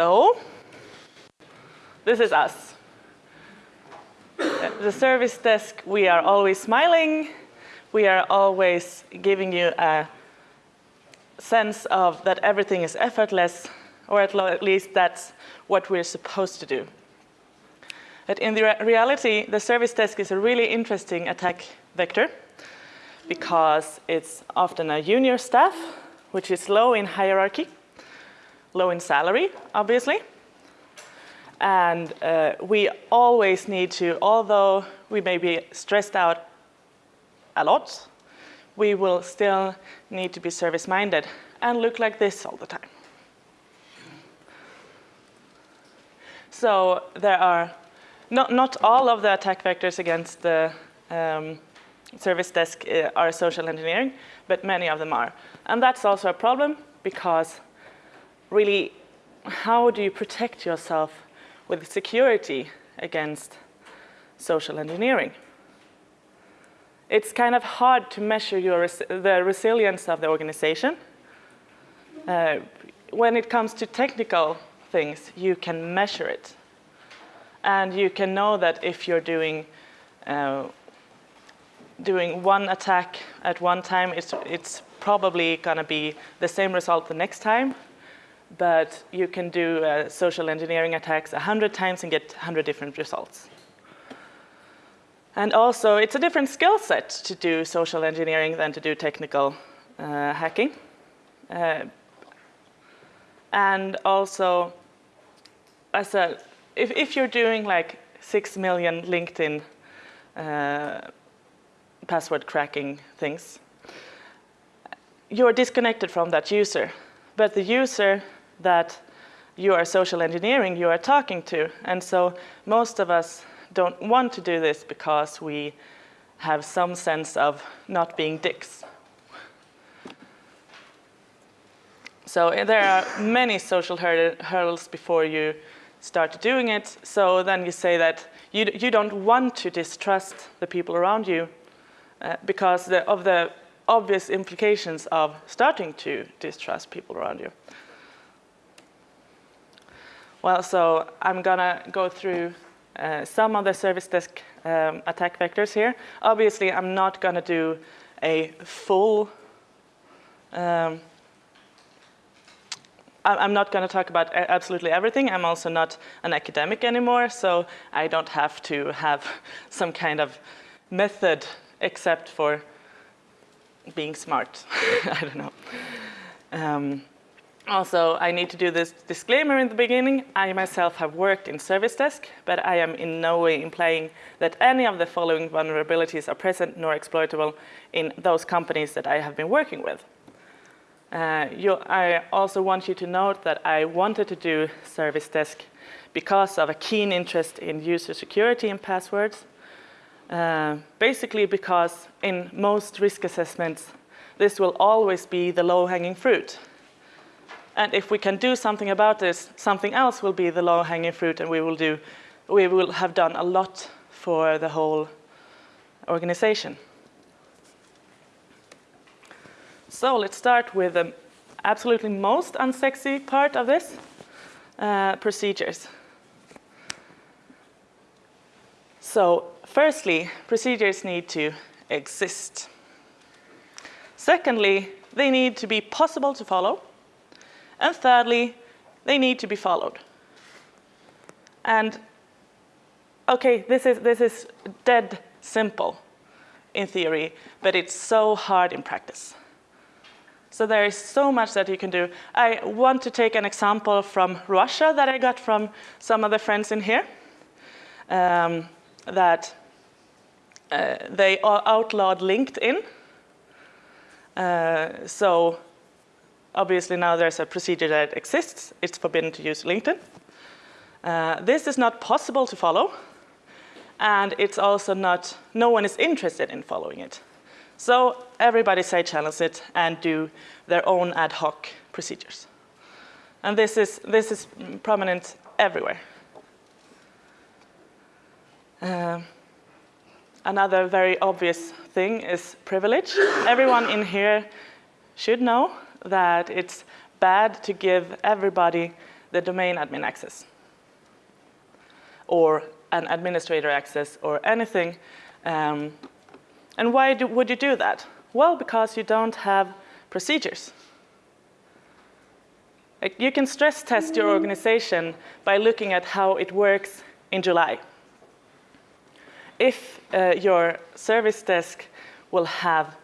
So this is us. The service desk, we are always smiling. We are always giving you a sense of that everything is effortless, or at least that's what we're supposed to do. But in the re reality, the service desk is a really interesting attack vector because it's often a junior staff, which is low in hierarchy, low in salary, obviously. And uh, we always need to, although we may be stressed out a lot, we will still need to be service-minded and look like this all the time. So there are not, not all of the attack vectors against the um, service desk uh, are social engineering, but many of them are. And that's also a problem because really, how do you protect yourself with security against social engineering? It's kind of hard to measure res the resilience of the organization. Uh, when it comes to technical things, you can measure it. And you can know that if you're doing uh, doing one attack at one time, it's, it's probably going to be the same result the next time. But you can do uh, social engineering attacks 100 times and get 100 different results. And also, it's a different skill set to do social engineering than to do technical uh, hacking. Uh, and also, as a if, if you're doing like 6 million LinkedIn uh, password cracking things, you're disconnected from that user. But the user that you are social engineering, you are talking to. And so most of us don't want to do this because we have some sense of not being dicks. So there are many social hurdles before you start doing it. So then you say that you, you don't want to distrust the people around you uh, because the, of the obvious implications of starting to distrust people around you. Well, so I'm gonna go through uh, some of the service desk um, attack vectors here. Obviously, I'm not gonna do a full um, I'm not going to talk about absolutely everything. I'm also not an academic anymore, so I don't have to have some kind of method except for being smart. I don't know. Um, also, I need to do this disclaimer in the beginning. I myself have worked in service desk, but I am in no way implying that any of the following vulnerabilities are present nor exploitable in those companies that I have been working with. Uh, you, I also want you to note that I wanted to do Service Desk because of a keen interest in user security and passwords. Uh, basically because in most risk assessments, this will always be the low-hanging fruit. And if we can do something about this, something else will be the low-hanging fruit and we will, do, we will have done a lot for the whole organization. So let's start with the absolutely most unsexy part of this, uh, procedures. So firstly, procedures need to exist. Secondly, they need to be possible to follow. And thirdly, they need to be followed. And okay, this is, this is dead simple in theory, but it's so hard in practice. So there is so much that you can do. I want to take an example from Russia that I got from some of the friends in here. Um, that uh, they outlawed LinkedIn. Uh, so obviously now there's a procedure that exists. It's forbidden to use LinkedIn. Uh, this is not possible to follow. And it's also not, no one is interested in following it. So everybody side channels it and do their own ad hoc procedures. And this is, this is prominent everywhere. Uh, another very obvious thing is privilege. Everyone in here should know that it's bad to give everybody the domain admin access or an administrator access or anything. Um, and why do, would you do that? Well, because you don't have procedures. Like you can stress test your organization by looking at how it works in July. If uh, your service desk will have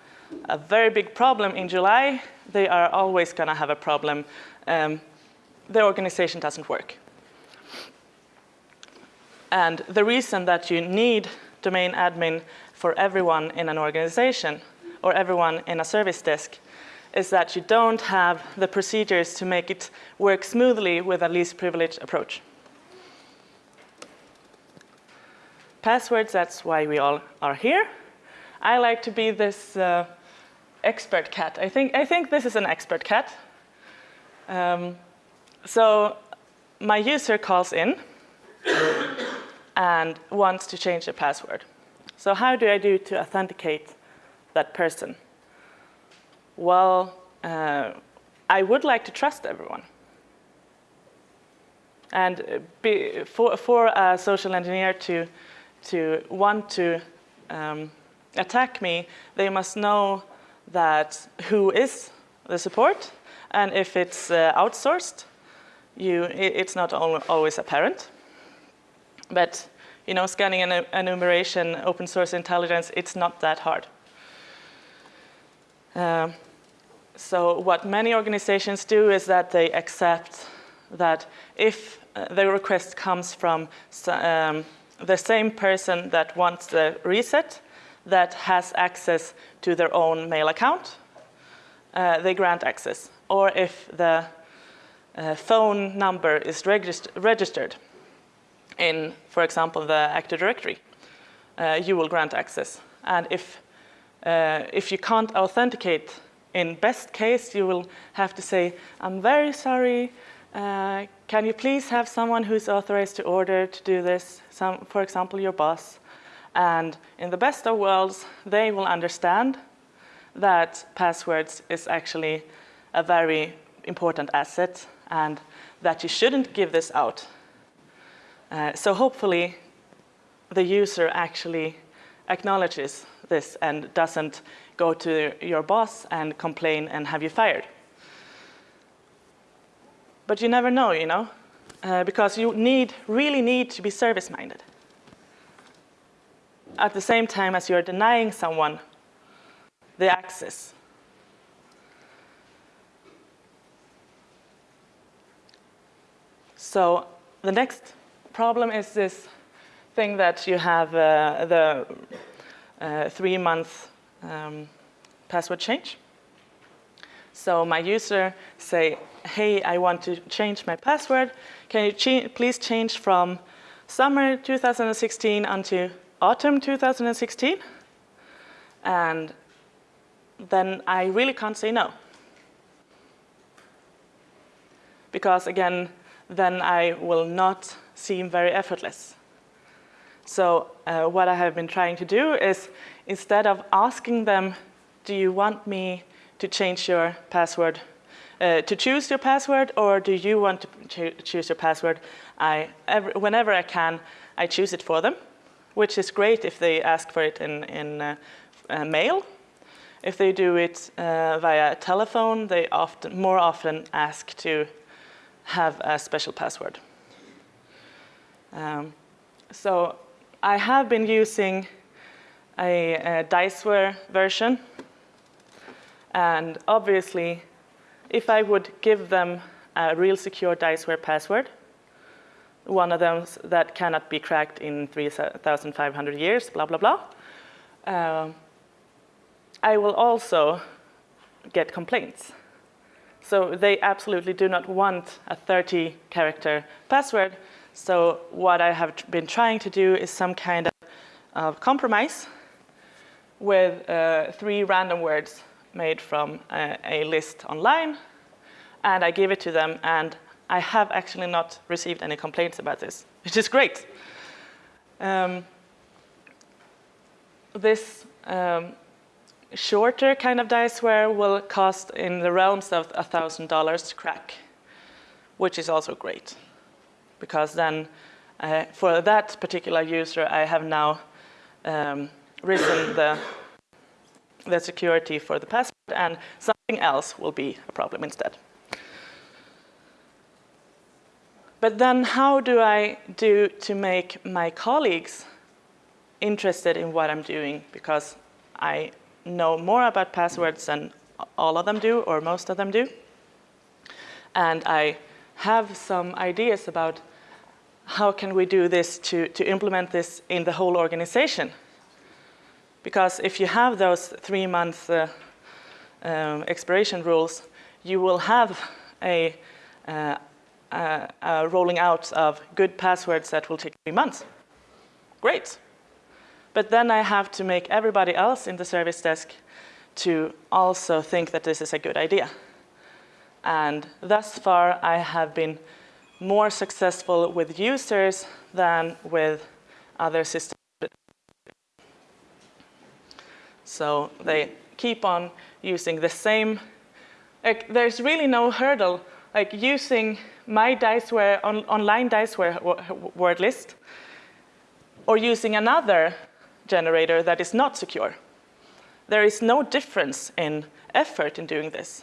a very big problem in July, they are always going to have a problem. Um, the organization doesn't work. And the reason that you need domain admin for everyone in an organization or everyone in a service desk is that you don't have the procedures to make it work smoothly with a least privilege approach. Passwords, that's why we all are here. I like to be this uh, expert cat. I think, I think this is an expert cat. Um, so my user calls in and wants to change the password. So how do I do to authenticate that person? Well, uh, I would like to trust everyone. And be, for, for a social engineer to, to want to um, attack me, they must know that who is the support, and if it's uh, outsourced, you, it's not always apparent. But you know, scanning and enumeration, open source intelligence, it's not that hard. Uh, so what many organizations do is that they accept that if uh, the request comes from um, the same person that wants the reset, that has access to their own mail account, uh, they grant access. Or if the uh, phone number is regist registered in, for example, the Active Directory, uh, you will grant access. And if, uh, if you can't authenticate, in best case, you will have to say, I'm very sorry, uh, can you please have someone who's authorized to order to do this, Some, for example, your boss. And in the best of worlds, they will understand that passwords is actually a very important asset and that you shouldn't give this out. Uh, so hopefully the user actually acknowledges this and doesn't go to your boss and complain and have you fired. But you never know, you know, uh, because you need, really need to be service-minded at the same time as you're denying someone the access. So the next problem is this thing that you have uh, the uh, three-month um, password change. So my user say, hey, I want to change my password. Can you ch please change from summer 2016 until autumn 2016. And then I really can't say no. Because again, then I will not seem very effortless. So uh, what I have been trying to do is instead of asking them, do you want me to change your password, uh, to choose your password, or do you want to ch choose your password? I, every, whenever I can, I choose it for them which is great if they ask for it in, in uh, uh, mail. If they do it uh, via telephone, they often, more often ask to have a special password. Um, so I have been using a, a Diceware version. And obviously, if I would give them a real secure Diceware password, one of them that cannot be cracked in 3,500 years, blah, blah, blah. Uh, I will also get complaints. So they absolutely do not want a 30 character password. So what I have been trying to do is some kind of, compromise with uh, three random words made from a, a list online. And I give it to them and I have actually not received any complaints about this, which is great. Um, this um, shorter kind of diceware will cost in the realms of $1,000 to crack. which is also great. Because then uh, for that particular user, I have now um, risen the, the security for the password and something else will be a problem instead. But then how do I do to make my colleagues interested in what I'm doing? Because I know more about passwords than all of them do, or most of them do. And I have some ideas about how can we do this to, to implement this in the whole organization. Because if you have those three month uh, um, expiration rules, you will have a, uh, uh, uh, rolling out of good passwords that will take three months. Great. But then I have to make everybody else in the service desk to also think that this is a good idea. And thus far, I have been more successful with users than with other systems. So they keep on using the same, there's really no hurdle, like using my Diceware, on, online Diceware word list, or using another generator that is not secure. There is no difference in effort in doing this.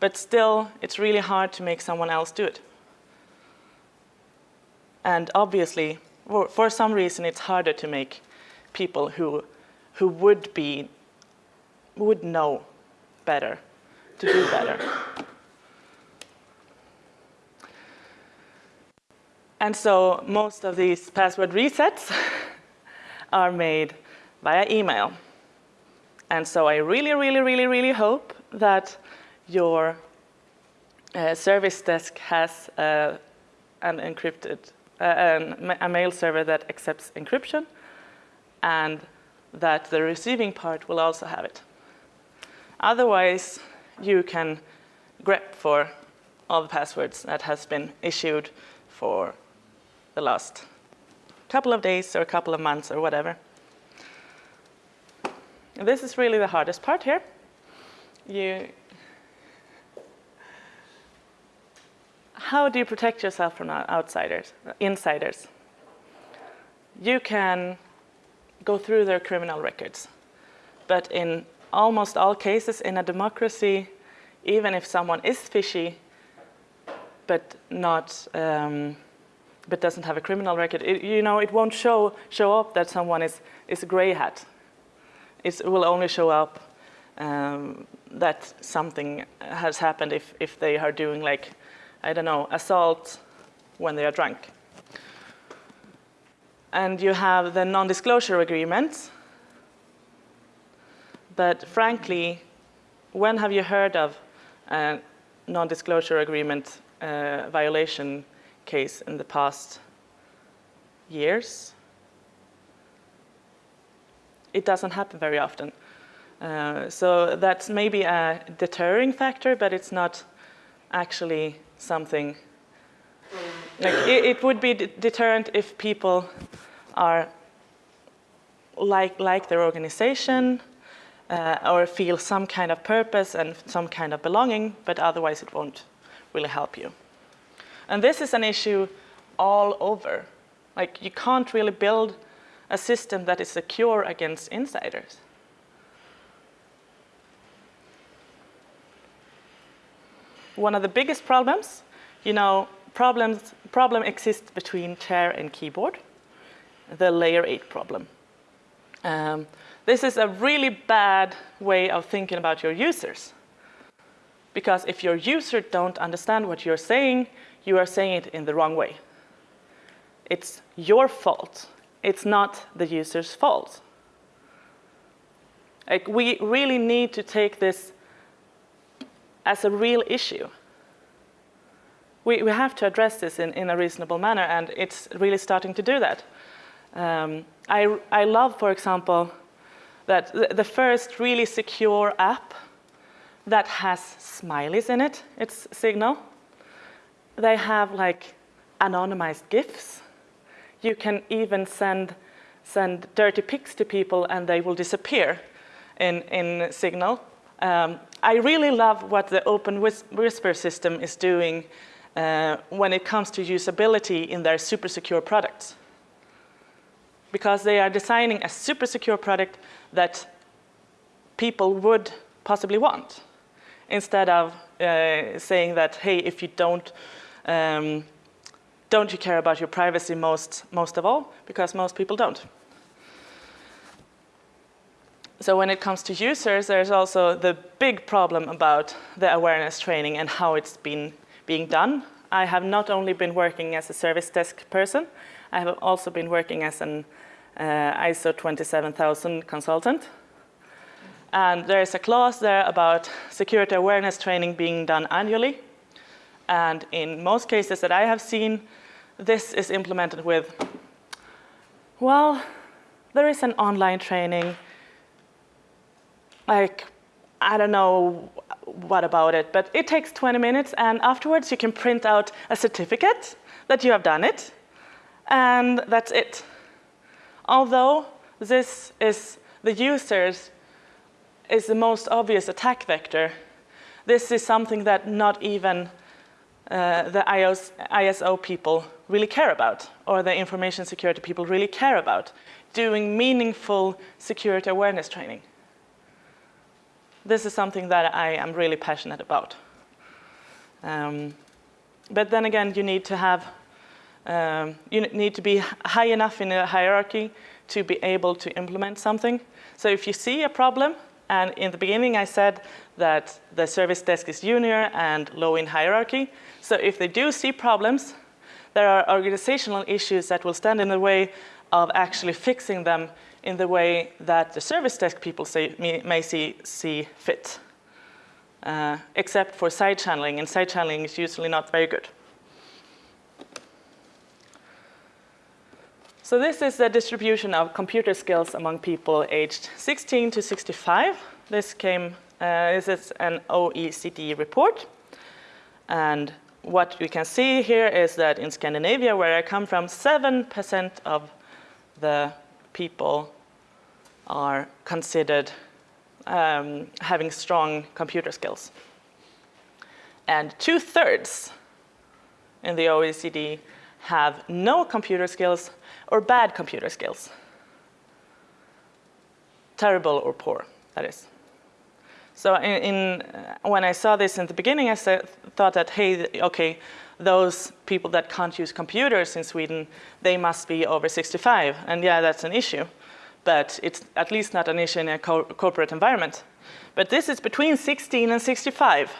But still, it's really hard to make someone else do it. And obviously, for, for some reason, it's harder to make people who, who would be, would know better, to do better. And so most of these password resets are made via email. And so I really, really, really, really hope that your uh, service desk has uh, an encrypted, uh, an, a mail server that accepts encryption and that the receiving part will also have it. Otherwise, you can grep for all the passwords that has been issued for the last couple of days or a couple of months or whatever. This is really the hardest part here. You, how do you protect yourself from outsiders, insiders? You can go through their criminal records. But in almost all cases in a democracy, even if someone is fishy, but not um, but doesn't have a criminal record, it, you know, it won't show, show up that someone is, is a gray hat. It will only show up um, that something has happened if, if they are doing like, I don't know, assault when they are drunk. And you have the non-disclosure agreements. But frankly, when have you heard of a non-disclosure agreement uh, violation case in the past years. It doesn't happen very often. Uh, so that's maybe a deterring factor, but it's not actually something like it, it would be deterrent if people are like like their organization uh, or feel some kind of purpose and some kind of belonging, but otherwise it won't really help you. And this is an issue all over. Like you can't really build a system that is secure against insiders. One of the biggest problems, you know, problems, problem exists between chair and keyboard, the layer 8 problem. Um, this is a really bad way of thinking about your users. Because if your user don't understand what you're saying, you are saying it in the wrong way. It's your fault. It's not the user's fault. Like, we really need to take this as a real issue. We, we have to address this in, in a reasonable manner, and it's really starting to do that. Um, I, I love, for example, that the, the first really secure app that has smileys in it, it's Signal they have like anonymized GIFs. You can even send, send dirty pics to people and they will disappear in, in Signal. Um, I really love what the Open Whisper system is doing uh, when it comes to usability in their super secure products. Because they are designing a super secure product that people would possibly want instead of uh, saying that, hey, if you don't, um, don't you care about your privacy most, most of all? Because most people don't. So when it comes to users, there's also the big problem about the awareness training and how it's been being done. I have not only been working as a service desk person, I have also been working as an uh, ISO 27000 consultant. And there's a clause there about security awareness training being done annually. And in most cases that I have seen, this is implemented with, well, there is an online training, like, I don't know what about it, but it takes 20 minutes and afterwards you can print out a certificate that you have done it and that's it. Although this is the users is the most obvious attack vector, this is something that not even uh, the IOS, ISO people really care about or the information security people really care about, doing meaningful security awareness training this is something that I am really passionate about. Um, but then again, you need to have, um, you need to be high enough in a hierarchy to be able to implement something. So if you see a problem, and in the beginning I said that the service desk is junior and low in hierarchy. So if they do see problems, there are organizational issues that will stand in the way of actually fixing them in the way that the service desk people say, may see, see fit, uh, except for side channeling, and side channeling is usually not very good. So this is the distribution of computer skills among people aged 16 to 65. This came, uh, this is an OECD report. And what we can see here is that in Scandinavia, where I come from, 7% of the people are considered um, having strong computer skills. And two thirds in the OECD have no computer skills or bad computer skills. Terrible or poor, that is. So in, in uh, when I saw this in the beginning, I said, thought that, hey, okay, those people that can't use computers in Sweden, they must be over 65. And yeah, that's an issue. But it's at least not an issue in a co corporate environment. But this is between 16 and 65.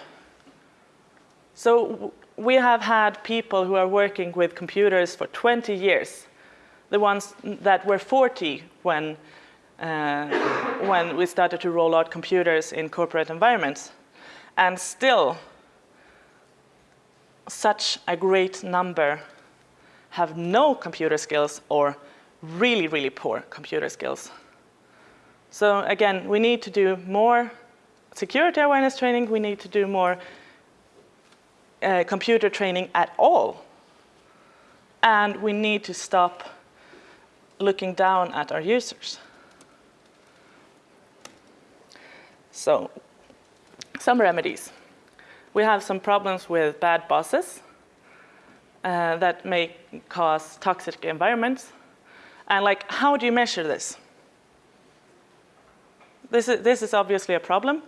So we have had people who are working with computers for 20 years. The ones that were 40 when, when we started to roll out computers in corporate environments. And still, such a great number have no computer skills or really, really poor computer skills. So again, we need to do more security awareness training. We need to do more uh, computer training at all. And we need to stop looking down at our users. So some remedies we have some problems with bad bosses uh, that may cause toxic environments. And like, how do you measure this? This is, this is obviously a problem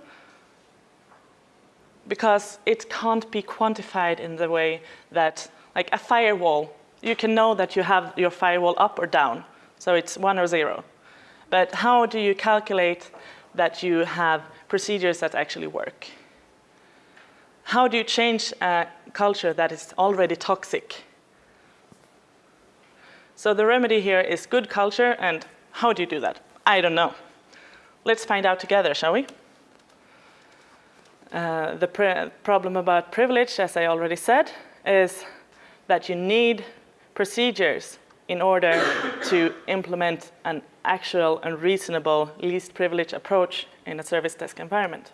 because it can't be quantified in the way that, like a firewall, you can know that you have your firewall up or down, so it's one or zero. But how do you calculate that you have procedures that actually work? How do you change a culture that is already toxic? So the remedy here is good culture, and how do you do that? I don't know. Let's find out together, shall we? Uh, the problem about privilege, as I already said, is that you need procedures in order to implement an actual and reasonable least privilege approach in a service desk environment.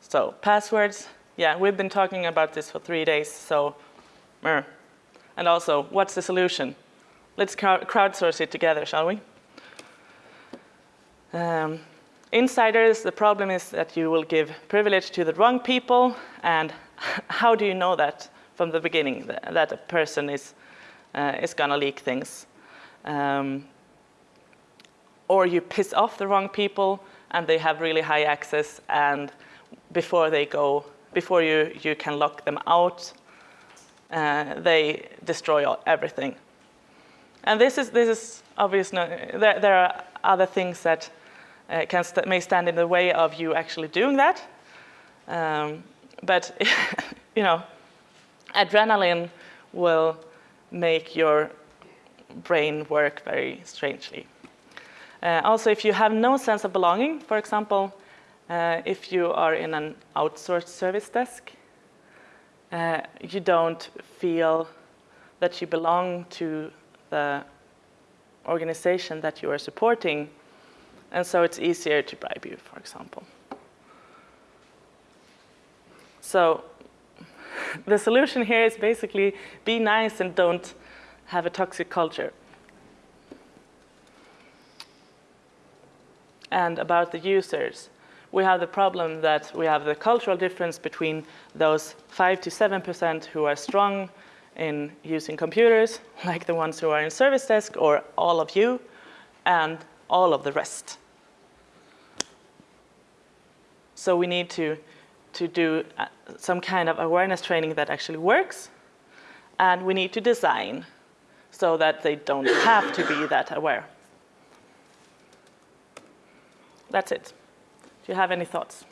So passwords, yeah, we've been talking about this for three days, so, and also, what's the solution? Let's crowdsource it together, shall we? Um, insiders, the problem is that you will give privilege to the wrong people. And how do you know that from the beginning, that, a person is, uh, is gonna leak things? Um, or you piss off the wrong people and they have really high access and before they go, before you, you can lock them out, uh, they destroy all, everything. And this is, this is obvious, there, there are other things that uh, can st may stand in the way of you actually doing that. Um, but, you know, adrenaline will make your brain work very strangely. Uh, also, if you have no sense of belonging, for example, uh, if you are in an outsourced service desk, uh, you don't feel that you belong to the organization that you are supporting, and so it's easier to bribe you, for example. So the solution here is basically be nice and don't have a toxic culture. And about the users, we have the problem that we have the cultural difference between those 5 to 7% who are strong in using computers, like the ones who are in service desk or all of you, and all of the rest. So we need to, to do uh, some kind of awareness training that actually works, and we need to design so that they don't have to be that aware. That's it. Do you have any thoughts?